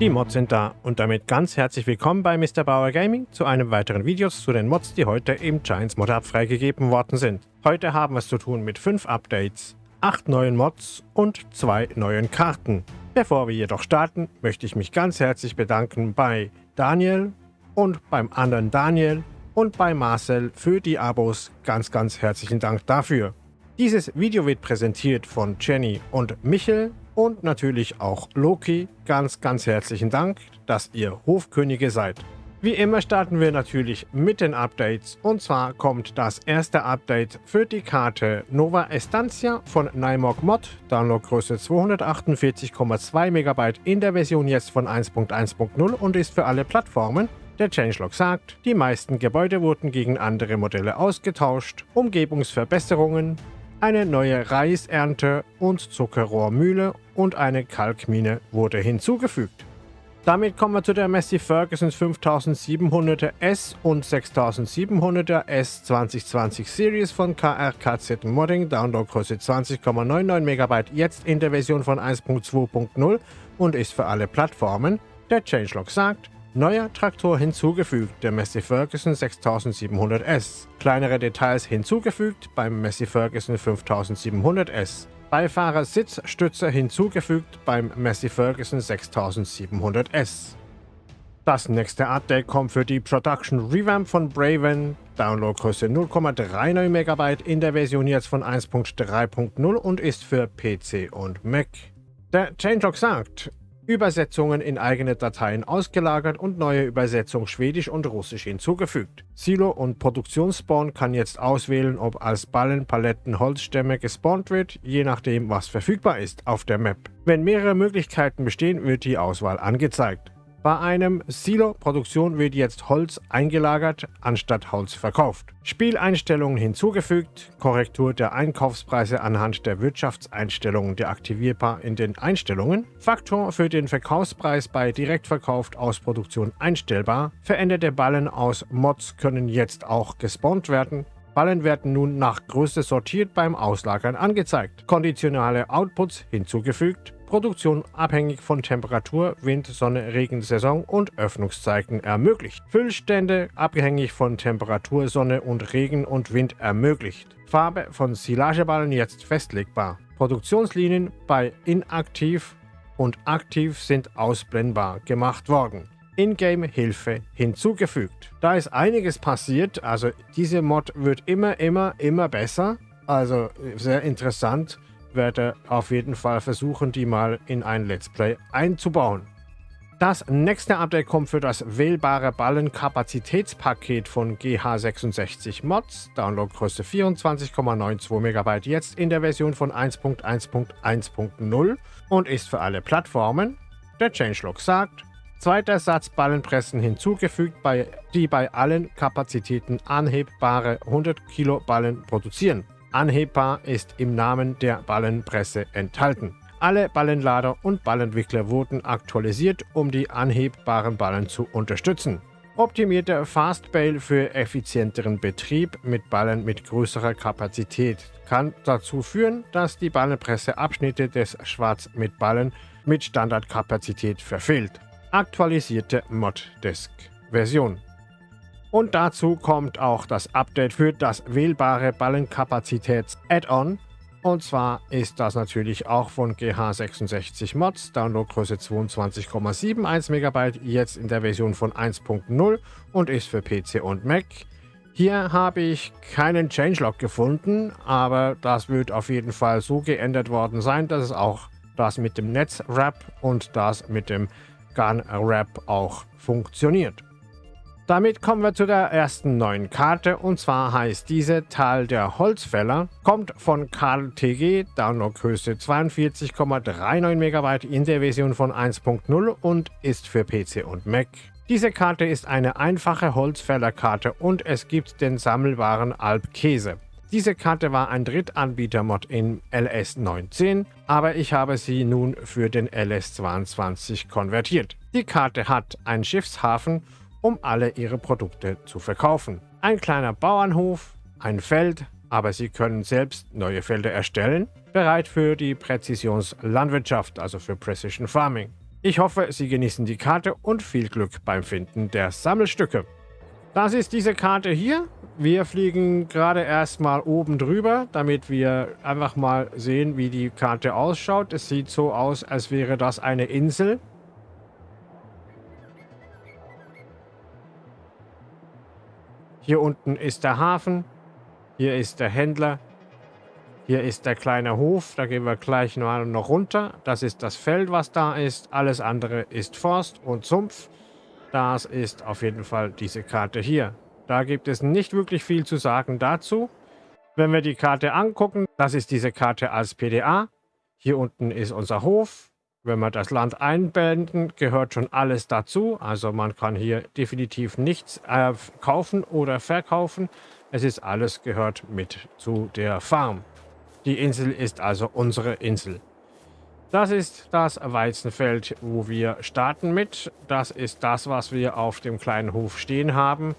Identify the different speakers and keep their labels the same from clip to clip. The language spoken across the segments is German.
Speaker 1: Die Mods sind da und damit ganz herzlich willkommen bei Mr. Bauer Gaming zu einem weiteren Video zu den Mods, die heute im Giants Mod Hub freigegeben worden sind. Heute haben wir es zu tun mit 5 Updates, 8 neuen Mods und 2 neuen Karten. Bevor wir jedoch starten, möchte ich mich ganz herzlich bedanken bei Daniel und beim anderen Daniel und bei Marcel für die Abos. Ganz, ganz herzlichen Dank dafür. Dieses Video wird präsentiert von Jenny und Michel und natürlich auch Loki. Ganz, ganz herzlichen Dank, dass ihr Hofkönige seid. Wie immer starten wir natürlich mit den Updates und zwar kommt das erste Update für die Karte Nova Estancia von Nymog Mod, Downloadgröße 248,2 MB in der Version jetzt von 1.1.0 und ist für alle Plattformen. Der Changelog sagt, die meisten Gebäude wurden gegen andere Modelle ausgetauscht, Umgebungsverbesserungen, eine neue Reisernte und Zuckerrohrmühle und eine Kalkmine wurde hinzugefügt. Damit kommen wir zu der Massey Ferguson 5700er S und 6700er S 2020 Series von KRKZ Modding, Downloadgröße 20,99 MB, jetzt in der Version von 1.2.0 und ist für alle Plattformen. Der Changelog sagt, Neuer Traktor hinzugefügt, der Massey Ferguson 6700S. Kleinere Details hinzugefügt beim Massey Ferguson 5700S. Beifahrer-Sitzstütze hinzugefügt beim Massey Ferguson 6700S. Das nächste Update kommt für die Production Revamp von Braven. Downloadgröße 0,39 MB in der Version jetzt von 1.3.0 und ist für PC und Mac. Der Changelog sagt, Übersetzungen in eigene Dateien ausgelagert und neue Übersetzung Schwedisch und Russisch hinzugefügt. Silo und Produktionsspawn kann jetzt auswählen, ob als Ballen, Paletten, Holzstämme gespawnt wird, je nachdem was verfügbar ist auf der Map. Wenn mehrere Möglichkeiten bestehen, wird die Auswahl angezeigt. Bei einem Silo-Produktion wird jetzt Holz eingelagert, anstatt Holz verkauft. Spieleinstellungen hinzugefügt, Korrektur der Einkaufspreise anhand der Wirtschaftseinstellungen deaktivierbar in den Einstellungen, Faktor für den Verkaufspreis bei Direktverkauf aus Produktion einstellbar, veränderte Ballen aus Mods können jetzt auch gespawnt werden, Ballen werden nun nach Größe sortiert beim Auslagern angezeigt. Konditionale Outputs hinzugefügt. Produktion abhängig von Temperatur, Wind, Sonne, Regensaison und Öffnungszeiten ermöglicht. Füllstände abhängig von Temperatur, Sonne und Regen und Wind ermöglicht. Farbe von Silageballen jetzt festlegbar. Produktionslinien bei inaktiv und aktiv sind ausblendbar gemacht worden. Ingame-Hilfe hinzugefügt. Da ist einiges passiert, also diese Mod wird immer, immer, immer besser. Also sehr interessant, werde auf jeden Fall versuchen, die mal in ein Let's Play einzubauen. Das nächste Update kommt für das wählbare Ballenkapazitätspaket von GH66 Mods, Downloadgröße 24,92 MB jetzt in der Version von 1.1.1.0 und ist für alle Plattformen. Der Changelog sagt, Zweiter Satz Ballenpressen hinzugefügt, bei, die bei allen Kapazitäten anhebbare 100 Kilo Ballen produzieren. Anhebbar ist im Namen der Ballenpresse enthalten. Alle Ballenlader und Ballentwickler wurden aktualisiert, um die anhebbaren Ballen zu unterstützen. Optimierter Fastbail für effizienteren Betrieb mit Ballen mit größerer Kapazität kann dazu führen, dass die Ballenpresse Abschnitte des Schwarz mit Ballen mit Standardkapazität verfehlt aktualisierte Moddesk-Version. Und dazu kommt auch das Update für das wählbare Ballenkapazitäts-Add-on. Und zwar ist das natürlich auch von GH66 Mods, Downloadgröße 22,71 MB, jetzt in der Version von 1.0 und ist für PC und Mac. Hier habe ich keinen Changelog gefunden, aber das wird auf jeden Fall so geändert worden sein, dass es auch das mit dem Netzwrap und das mit dem Gun Rap auch funktioniert. Damit kommen wir zu der ersten neuen Karte und zwar heißt diese Tal der Holzfäller, kommt von Karl TG, Downloadgröße 42,39 MB in der Version von 1.0 und ist für PC und Mac. Diese Karte ist eine einfache Holzfällerkarte und es gibt den sammelbaren Alpkäse. Diese Karte war ein Drittanbieter-Mod in LS19, aber ich habe sie nun für den LS22 konvertiert. Die Karte hat einen Schiffshafen, um alle ihre Produkte zu verkaufen. Ein kleiner Bauernhof, ein Feld, aber Sie können selbst neue Felder erstellen, bereit für die Präzisionslandwirtschaft, also für Precision Farming. Ich hoffe, Sie genießen die Karte und viel Glück beim Finden der Sammelstücke. Das ist diese Karte hier. Wir fliegen gerade erstmal oben drüber, damit wir einfach mal sehen, wie die Karte ausschaut. Es sieht so aus, als wäre das eine Insel. Hier unten ist der Hafen. Hier ist der Händler. Hier ist der kleine Hof. Da gehen wir gleich noch runter. Das ist das Feld, was da ist. Alles andere ist Forst und Sumpf. Das ist auf jeden Fall diese Karte hier. Da gibt es nicht wirklich viel zu sagen dazu. Wenn wir die Karte angucken, das ist diese Karte als PDA. Hier unten ist unser Hof. Wenn wir das Land einblenden, gehört schon alles dazu. Also man kann hier definitiv nichts äh, kaufen oder verkaufen. Es ist alles gehört mit zu der Farm. Die Insel ist also unsere Insel. Das ist das Weizenfeld, wo wir starten mit. Das ist das, was wir auf dem kleinen Hof stehen haben.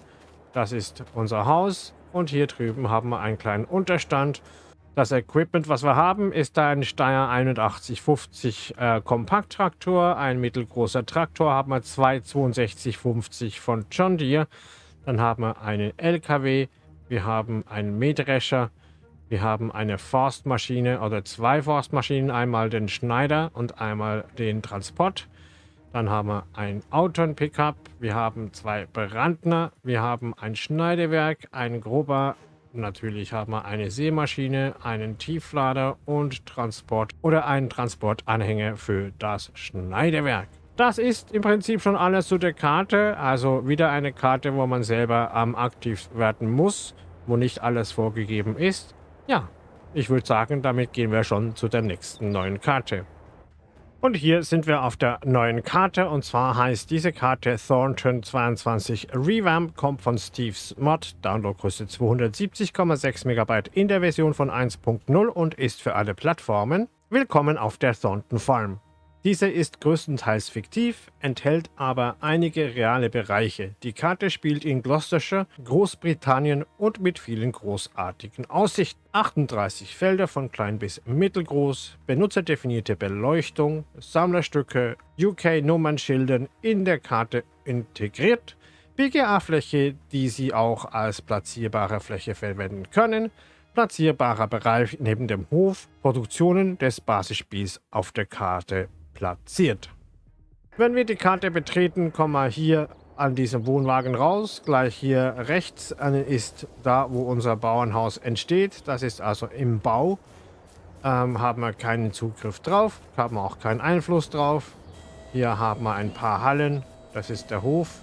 Speaker 1: Das ist unser Haus und hier drüben haben wir einen kleinen Unterstand. Das Equipment, was wir haben, ist ein Steyr 8150 äh, Kompakttraktor, ein mittelgroßer Traktor, haben wir zwei 6250 von John Deere, dann haben wir einen LKW, wir haben einen Mähdrescher, wir haben eine Forstmaschine oder zwei Forstmaschinen, einmal den Schneider und einmal den Transport. Dann haben wir ein Auton-Pickup, wir haben zwei Brandner, wir haben ein Schneidewerk, ein grober, natürlich haben wir eine Seemaschine, einen Tieflader und Transport oder einen Transportanhänger für das Schneidewerk. Das ist im Prinzip schon alles zu der Karte, also wieder eine Karte, wo man selber ähm, aktiv werden muss, wo nicht alles vorgegeben ist. Ja, ich würde sagen, damit gehen wir schon zu der nächsten neuen Karte. Und hier sind wir auf der neuen Karte und zwar heißt diese Karte Thornton 22 Revamp, kommt von Steve's Mod, Downloadgröße 270,6 MB in der Version von 1.0 und ist für alle Plattformen. Willkommen auf der Thornton Farm. Diese ist größtenteils fiktiv, enthält aber einige reale Bereiche. Die Karte spielt in Gloucestershire, Großbritannien und mit vielen großartigen Aussichten. 38 Felder von klein bis mittelgroß, benutzerdefinierte Beleuchtung, Sammlerstücke, UK-Nummernschildern in der Karte integriert, BGA-Fläche, die Sie auch als platzierbare Fläche verwenden können, platzierbarer Bereich neben dem Hof, Produktionen des Basisspiels auf der Karte platziert. Wenn wir die Karte betreten, kommen wir hier an diesem Wohnwagen raus. Gleich hier rechts ist da, wo unser Bauernhaus entsteht. Das ist also im Bau. Ähm, haben wir keinen Zugriff drauf, haben auch keinen Einfluss drauf. Hier haben wir ein paar Hallen. Das ist der Hof.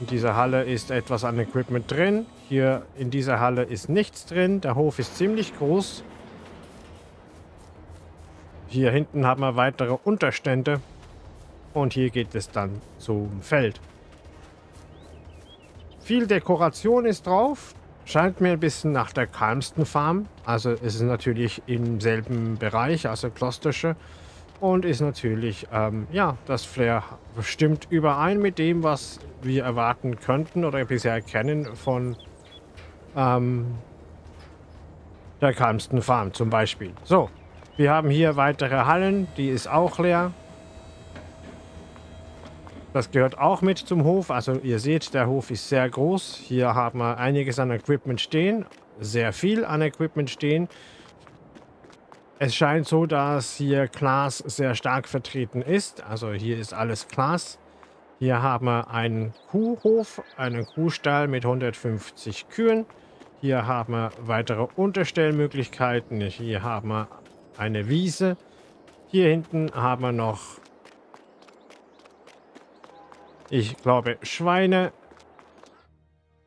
Speaker 1: In dieser Halle ist etwas an Equipment drin. Hier in dieser Halle ist nichts drin. Der Hof ist ziemlich groß. Hier hinten haben wir weitere Unterstände. Und hier geht es dann zum Feld. Viel Dekoration ist drauf. Scheint mir ein bisschen nach der Calmston Farm. Also es ist natürlich im selben Bereich, also Klostersche. Und ist natürlich, ähm, ja, das Flair stimmt überein mit dem, was wir erwarten könnten oder bisher kennen von ähm, der Calmston Farm zum Beispiel. So, wir haben hier weitere Hallen, die ist auch leer. Das gehört auch mit zum Hof. Also ihr seht, der Hof ist sehr groß. Hier haben wir einiges an Equipment stehen. Sehr viel an Equipment stehen. Es scheint so, dass hier Glas sehr stark vertreten ist. Also hier ist alles Glas. Hier haben wir einen Kuhhof, einen Kuhstall mit 150 Kühen. Hier haben wir weitere Unterstellmöglichkeiten. Hier haben wir eine Wiese. Hier hinten haben wir noch, ich glaube, Schweine.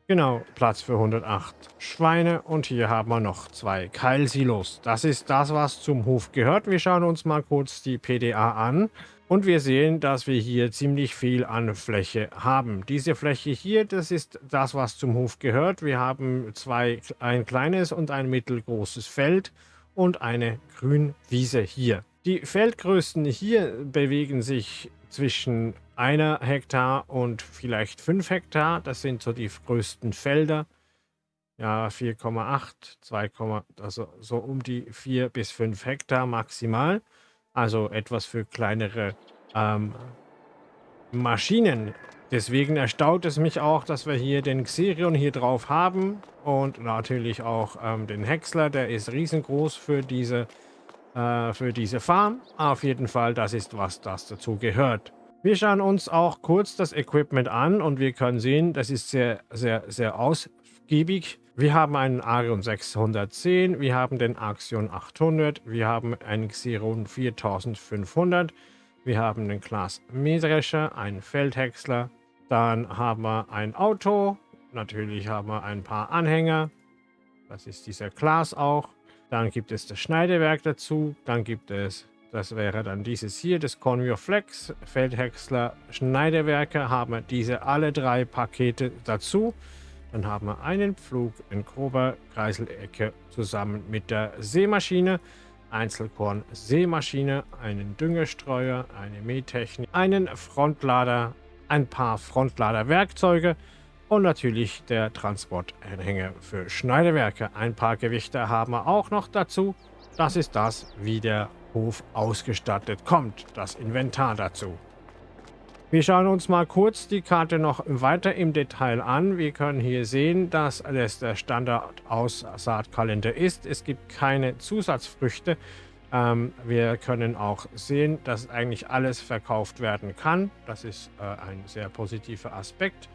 Speaker 1: Genau, Platz für 108 Schweine. Und hier haben wir noch zwei Keilsilos. Das ist das, was zum Hof gehört. Wir schauen uns mal kurz die PDA an. Und wir sehen, dass wir hier ziemlich viel an Fläche haben. Diese Fläche hier, das ist das, was zum Hof gehört. Wir haben zwei, ein kleines und ein mittelgroßes Feld und eine Grünwiese hier. Die Feldgrößen hier bewegen sich zwischen einer Hektar und vielleicht fünf Hektar. Das sind so die größten Felder. ja 4,8, 2, also so um die 4 bis 5 Hektar maximal. Also etwas für kleinere ähm, Maschinen. Deswegen erstaunt es mich auch, dass wir hier den Xerion hier drauf haben und natürlich auch ähm, den Häcksler, der ist riesengroß für diese, äh, für diese Farm. Auf jeden Fall, das ist was, das dazu gehört. Wir schauen uns auch kurz das Equipment an und wir können sehen, das ist sehr, sehr, sehr ausgiebig. Wir haben einen Arion 610, wir haben den Axion 800, wir haben einen Xeron 4500, wir haben den Class Mähdrescher, einen Feldhäcksler, dann haben wir ein Auto, natürlich haben wir ein paar Anhänger, das ist dieser Class auch. Dann gibt es das Schneidewerk dazu, dann gibt es, das wäre dann dieses hier, das Conveyor Flex, Feldhäcksler, Schneidewerke, haben wir diese alle drei Pakete dazu. Dann haben wir einen Pflug in grober Kreiselecke zusammen mit der Seemaschine, Einzelkorn-Seemaschine, einen Düngestreuer, eine Mähtechnik, einen Frontlader, ein paar Frontladerwerkzeuge und natürlich der Transportanhänger für Schneidewerke. Ein paar Gewichte haben wir auch noch dazu. Das ist das, wie der Hof ausgestattet kommt, das Inventar dazu. Wir schauen uns mal kurz die Karte noch weiter im Detail an. Wir können hier sehen, dass es der Standard-Aussaatkalender ist. Es gibt keine Zusatzfrüchte. Ähm, wir können auch sehen, dass eigentlich alles verkauft werden kann. Das ist äh, ein sehr positiver Aspekt.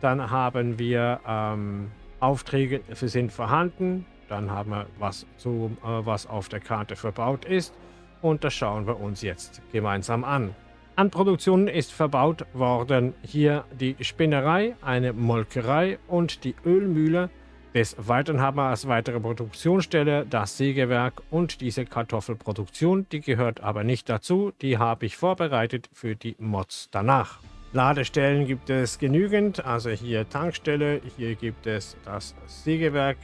Speaker 1: Dann haben wir ähm, Aufträge sind vorhanden. Dann haben wir was, zu, äh, was auf der Karte verbaut ist. Und das schauen wir uns jetzt gemeinsam an. An Produktionen ist verbaut worden hier die Spinnerei, eine Molkerei und die Ölmühle. Des Weiteren haben wir als weitere Produktionsstelle das Sägewerk und diese Kartoffelproduktion. Die gehört aber nicht dazu, die habe ich vorbereitet für die Mods danach. Ladestellen gibt es genügend, also hier Tankstelle, hier gibt es das Sägewerk,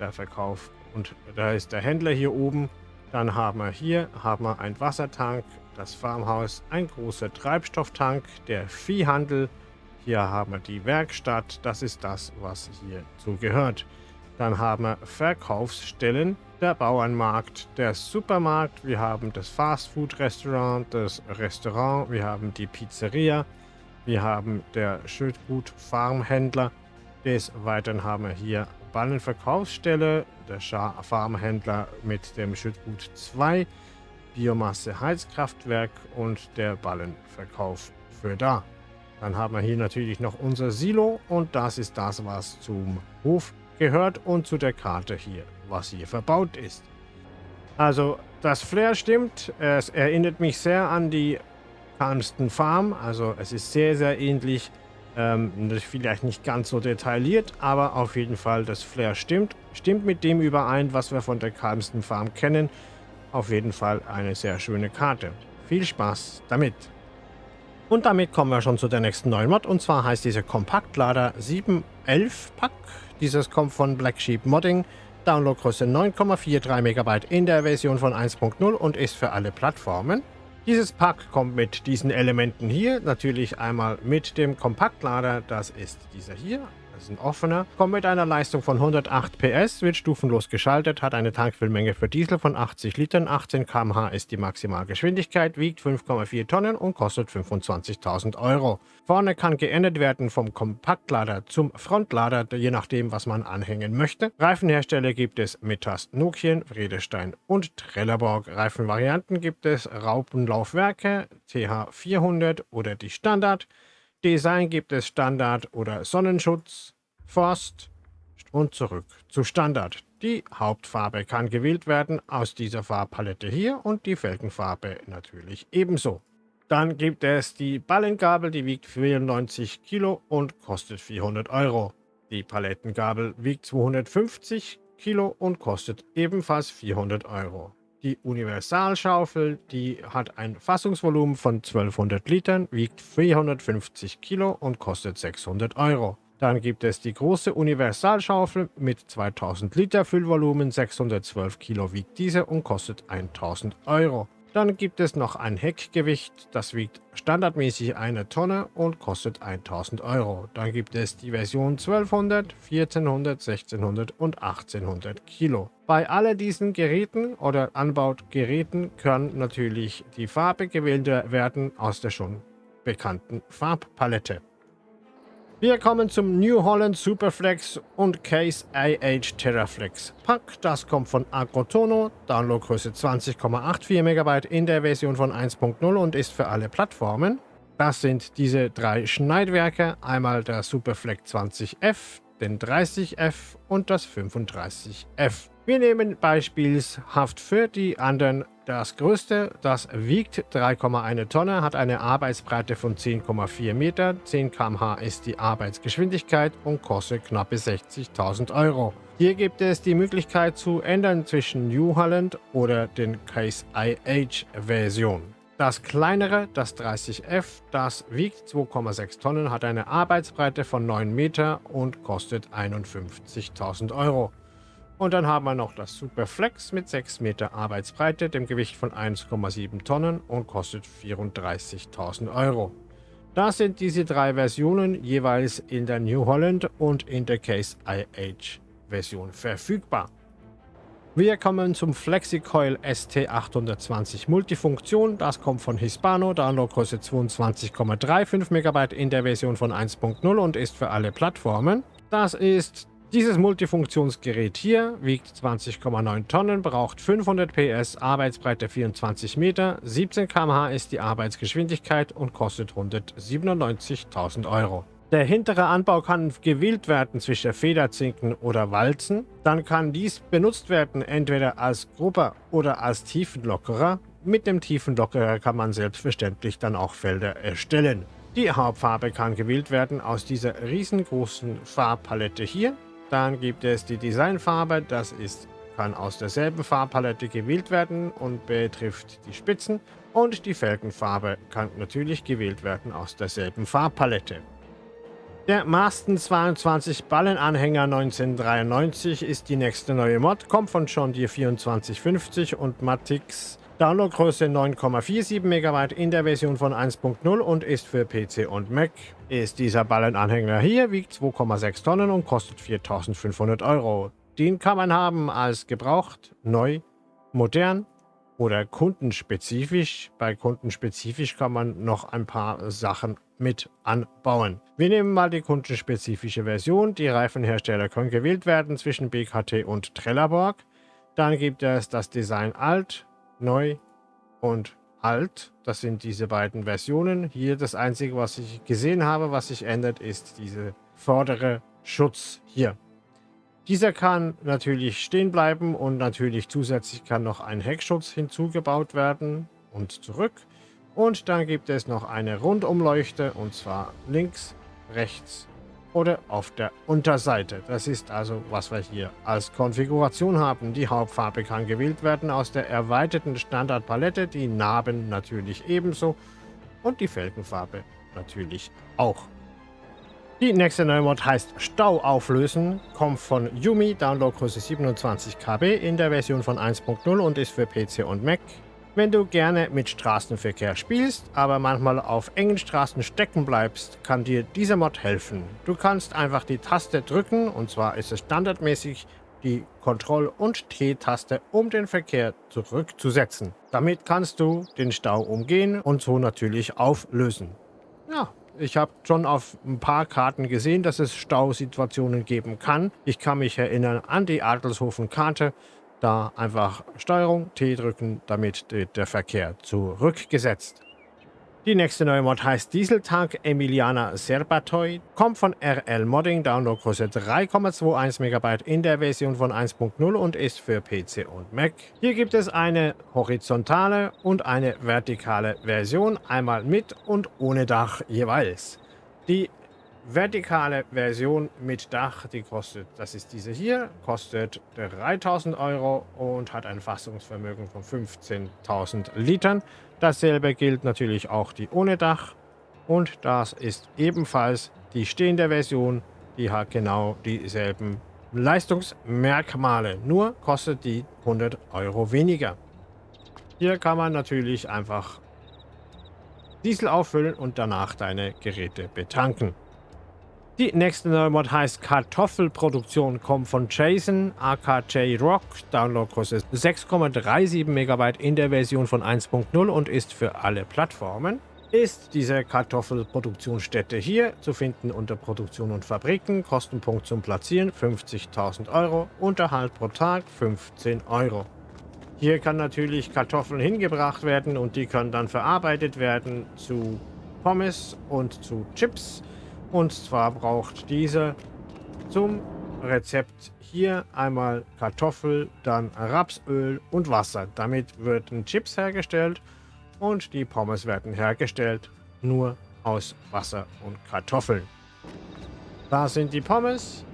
Speaker 1: der Verkauf und da ist der Händler hier oben. Dann haben wir hier haben wir einen Wassertank, das Farmhaus, ein großer Treibstofftank, der Viehhandel. Hier haben wir die Werkstatt, das ist das, was hierzu gehört. Dann haben wir Verkaufsstellen, der Bauernmarkt, der Supermarkt, wir haben das Fastfood-Restaurant, das Restaurant, wir haben die Pizzeria, wir haben der Schildgut Farmhändler. Des Weiteren haben wir hier Ballenverkaufsstelle, der Farmhändler mit dem Schildgut 2, Biomasse Heizkraftwerk und der Ballenverkauf für da. Dann haben wir hier natürlich noch unser Silo und das ist das, was zum Hof gehört und zu der Karte hier, was hier verbaut ist. Also das Flair stimmt, es erinnert mich sehr an die Calmston Farm, also es ist sehr, sehr ähnlich, ähm, vielleicht nicht ganz so detailliert, aber auf jeden Fall das Flair stimmt, stimmt mit dem überein, was wir von der Calmston Farm kennen auf jeden Fall eine sehr schöne Karte. Viel Spaß damit! Und damit kommen wir schon zu der nächsten neuen Mod. Und zwar heißt diese Kompaktlader 711 Pack. Dieses kommt von Black Sheep Modding. Downloadgröße 9,43 MB in der Version von 1.0 und ist für alle Plattformen. Dieses Pack kommt mit diesen Elementen hier. Natürlich einmal mit dem Kompaktlader. Das ist dieser hier. Ist ein offener. Kommt mit einer Leistung von 108 PS, wird stufenlos geschaltet, hat eine Tankfüllmenge für Diesel von 80 Litern, 18 km/h ist die Maximalgeschwindigkeit, wiegt 5,4 Tonnen und kostet 25.000 Euro. Vorne kann geändert werden vom Kompaktlader zum Frontlader, je nachdem, was man anhängen möchte. Reifenhersteller gibt es Metas Nokian, Vredestein und Trelleborg. Reifenvarianten gibt es Raupenlaufwerke, TH400 oder die Standard. Design gibt es Standard oder Sonnenschutz, Forst und zurück zu Standard. Die Hauptfarbe kann gewählt werden aus dieser Farbpalette hier und die Felgenfarbe natürlich ebenso. Dann gibt es die Ballengabel, die wiegt 94 Kilo und kostet 400 Euro. Die Palettengabel wiegt 250 Kilo und kostet ebenfalls 400 Euro. Die Universalschaufel, die hat ein Fassungsvolumen von 1200 Litern, wiegt 450 Kilo und kostet 600 Euro. Dann gibt es die große Universalschaufel mit 2000 Liter Füllvolumen, 612 Kilo wiegt diese und kostet 1000 Euro. Dann gibt es noch ein Heckgewicht, das wiegt standardmäßig eine Tonne und kostet 1000 Euro. Dann gibt es die Version 1200, 1400, 1600 und 1800 Kilo. Bei all diesen Geräten oder Anbaugeräten können natürlich die Farbe gewählt werden aus der schon bekannten Farbpalette. Wir kommen zum New Holland Superflex und Case IH Terraflex Pack. Das kommt von Agrotono, Downloadgröße 20,84 MB in der Version von 1.0 und ist für alle Plattformen. Das sind diese drei Schneidwerke, einmal der Superflex 20F, den 30F und das 35F. Wir nehmen beispielshaft für die anderen das größte, das wiegt 3,1 Tonne, hat eine Arbeitsbreite von 10,4 Meter, 10 km/h ist die Arbeitsgeschwindigkeit und kostet knappe 60.000 Euro. Hier gibt es die Möglichkeit zu ändern zwischen New Holland oder den Case IH Version. Das kleinere, das 30F, das wiegt 2,6 Tonnen, hat eine Arbeitsbreite von 9 Meter und kostet 51.000 Euro. Und dann haben wir noch das Superflex mit 6 Meter Arbeitsbreite, dem Gewicht von 1,7 Tonnen und kostet 34.000 Euro. Das sind diese drei Versionen jeweils in der New Holland und in der Case IH Version verfügbar. Wir kommen zum FlexiCoil ST820 Multifunktion. Das kommt von Hispano, Downloadgröße 22,35 MB in der Version von 1.0 und ist für alle Plattformen. Das ist dieses Multifunktionsgerät hier wiegt 20,9 Tonnen, braucht 500 PS, Arbeitsbreite 24 Meter, 17 km/h ist die Arbeitsgeschwindigkeit und kostet 197.000 Euro. Der hintere Anbau kann gewählt werden zwischen Federzinken oder Walzen. Dann kann dies benutzt werden entweder als Grupper oder als Tiefenlockerer. Mit dem Tiefenlockerer kann man selbstverständlich dann auch Felder erstellen. Die Hauptfarbe kann gewählt werden aus dieser riesengroßen Farbpalette hier. Dann gibt es die Designfarbe, das ist, kann aus derselben Farbpalette gewählt werden und betrifft die Spitzen. Und die Felgenfarbe kann natürlich gewählt werden aus derselben Farbpalette. Der Masten 22 Ballenanhänger 1993 ist die nächste neue Mod, kommt von John Deere 2450 und Matix Downloadgröße 9,47 MB in der Version von 1.0 und ist für PC und Mac. Ist dieser Ballenanhänger hier, wiegt 2,6 Tonnen und kostet 4.500 Euro. Den kann man haben als gebraucht, neu, modern oder kundenspezifisch. Bei kundenspezifisch kann man noch ein paar Sachen mit anbauen. Wir nehmen mal die kundenspezifische Version. Die Reifenhersteller können gewählt werden zwischen BKT und Trelleborg. Dann gibt es das Design Alt, neu und alt. Das sind diese beiden Versionen. Hier das einzige, was ich gesehen habe, was sich ändert, ist diese vordere Schutz hier. Dieser kann natürlich stehen bleiben und natürlich zusätzlich kann noch ein Heckschutz hinzugebaut werden und zurück. Und dann gibt es noch eine Rundumleuchte und zwar links, rechts oder auf der Unterseite. Das ist also, was wir hier als Konfiguration haben. Die Hauptfarbe kann gewählt werden aus der erweiterten Standardpalette, die Narben natürlich ebenso und die Felgenfarbe natürlich auch. Die nächste neue Mod heißt Stau auflösen, kommt von Yumi, Downloadgröße 27 KB in der Version von 1.0 und ist für PC und Mac. Wenn du gerne mit Straßenverkehr spielst, aber manchmal auf engen Straßen stecken bleibst, kann dir dieser Mod helfen. Du kannst einfach die Taste drücken, und zwar ist es standardmäßig die Kontroll- und T-Taste, um den Verkehr zurückzusetzen. Damit kannst du den Stau umgehen und so natürlich auflösen. Ja, ich habe schon auf ein paar Karten gesehen, dass es Stausituationen geben kann. Ich kann mich erinnern an die Adelshofen-Karte, da einfach Steuerung T drücken, damit der Verkehr zurückgesetzt. Die nächste neue Mod heißt Dieseltank Emiliana Serbatoi, kommt von RL Modding, Downloadgröße 3,21 MB in der Version von 1.0 und ist für PC und Mac. Hier gibt es eine horizontale und eine vertikale Version, einmal mit und ohne Dach jeweils. Die vertikale Version mit Dach, die kostet, das ist diese hier, kostet 3000 Euro und hat ein Fassungsvermögen von 15.000 Litern. Dasselbe gilt natürlich auch die ohne Dach und das ist ebenfalls die stehende Version, die hat genau dieselben Leistungsmerkmale, nur kostet die 100 Euro weniger. Hier kann man natürlich einfach Diesel auffüllen und danach deine Geräte betanken. Die nächste neue Mod heißt Kartoffelproduktion, kommt von Jason, AKJ Rock, Downloadgröße 6,37 MB in der Version von 1.0 und ist für alle Plattformen. Ist diese Kartoffelproduktionsstätte hier zu finden unter Produktion und Fabriken, Kostenpunkt zum Platzieren 50.000 Euro, Unterhalt pro Tag 15 Euro. Hier kann natürlich Kartoffeln hingebracht werden und die können dann verarbeitet werden zu Pommes und zu Chips. Und zwar braucht diese zum Rezept hier einmal Kartoffel, dann Rapsöl und Wasser. Damit werden Chips hergestellt und die Pommes werden hergestellt nur aus Wasser und Kartoffeln. Da sind die Pommes.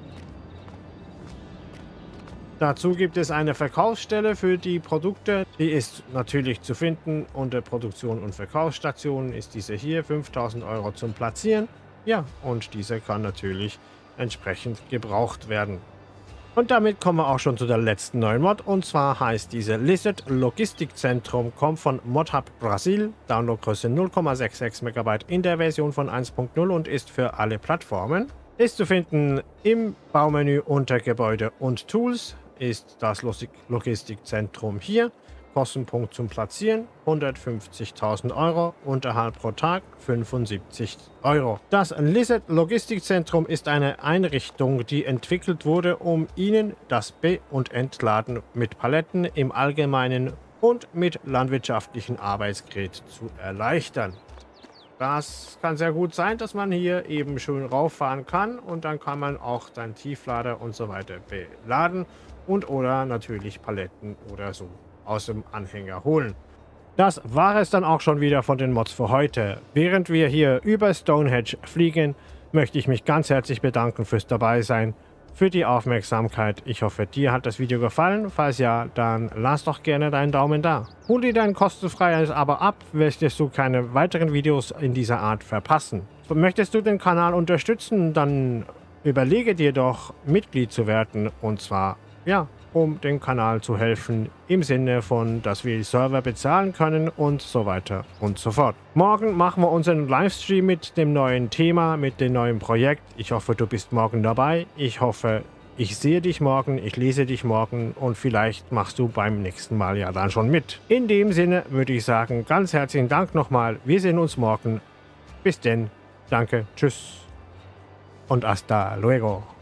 Speaker 1: Dazu gibt es eine Verkaufsstelle für die Produkte. Die ist natürlich zu finden unter Produktion und Verkaufsstationen. Ist diese hier 5000 Euro zum Platzieren. Ja, und diese kann natürlich entsprechend gebraucht werden. Und damit kommen wir auch schon zu der letzten neuen Mod. Und zwar heißt diese Lizard Logistikzentrum, kommt von ModHub Brasil, Downloadgröße 0,66 MB in der Version von 1.0 und ist für alle Plattformen. Ist zu finden im Baumenü unter Gebäude und Tools, ist das Logistikzentrum hier. Kostenpunkt zum Platzieren 150.000 Euro, Unterhalt pro Tag 75 Euro. Das Lizard Logistikzentrum ist eine Einrichtung, die entwickelt wurde, um Ihnen das Be- und Entladen mit Paletten im Allgemeinen und mit landwirtschaftlichen Arbeitsgerät zu erleichtern. Das kann sehr gut sein, dass man hier eben schön rauffahren kann und dann kann man auch seinen Tieflader und so weiter beladen und oder natürlich Paletten oder so aus dem Anhänger holen. Das war es dann auch schon wieder von den Mods für heute. Während wir hier über Stonehenge fliegen, möchte ich mich ganz herzlich bedanken fürs Dabeisein, für die Aufmerksamkeit. Ich hoffe, dir hat das Video gefallen. Falls ja, dann lass doch gerne deinen Daumen da. Hol dir dein kostenfreies Abo ab, möchtest du keine weiteren Videos in dieser Art verpassen. Möchtest du den Kanal unterstützen, dann überlege dir doch, Mitglied zu werden. Und zwar, ja, um dem Kanal zu helfen, im Sinne von, dass wir die Server bezahlen können und so weiter und so fort. Morgen machen wir unseren Livestream mit dem neuen Thema, mit dem neuen Projekt. Ich hoffe, du bist morgen dabei. Ich hoffe, ich sehe dich morgen, ich lese dich morgen und vielleicht machst du beim nächsten Mal ja dann schon mit. In dem Sinne würde ich sagen, ganz herzlichen Dank nochmal. Wir sehen uns morgen. Bis denn. Danke. Tschüss. Und hasta luego.